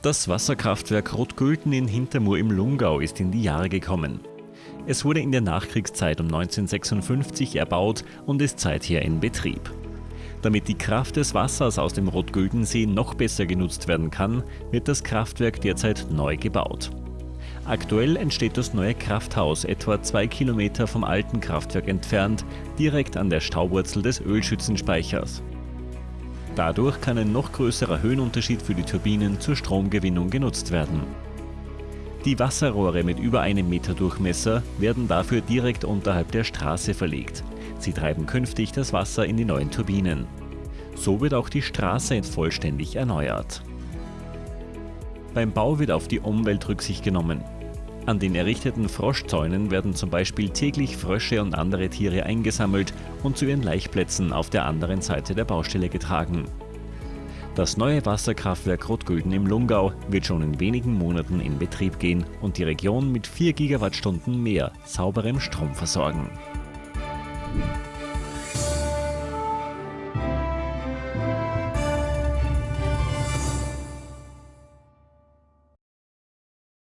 Das Wasserkraftwerk Rotgülden in Hintermur im Lungau ist in die Jahre gekommen. Es wurde in der Nachkriegszeit um 1956 erbaut und ist seither in Betrieb. Damit die Kraft des Wassers aus dem Rotgüldensee noch besser genutzt werden kann, wird das Kraftwerk derzeit neu gebaut. Aktuell entsteht das neue Krafthaus etwa zwei Kilometer vom alten Kraftwerk entfernt, direkt an der Stauwurzel des Ölschützenspeichers. Dadurch kann ein noch größerer Höhenunterschied für die Turbinen zur Stromgewinnung genutzt werden. Die Wasserrohre mit über einem Meter Durchmesser werden dafür direkt unterhalb der Straße verlegt. Sie treiben künftig das Wasser in die neuen Turbinen. So wird auch die Straße vollständig erneuert. Beim Bau wird auf die Umwelt Rücksicht genommen. An den errichteten Froschzäunen werden zum Beispiel täglich Frösche und andere Tiere eingesammelt und zu ihren Laichplätzen auf der anderen Seite der Baustelle getragen. Das neue Wasserkraftwerk Rotgülden im Lungau wird schon in wenigen Monaten in Betrieb gehen und die Region mit 4 Gigawattstunden mehr sauberem Strom versorgen.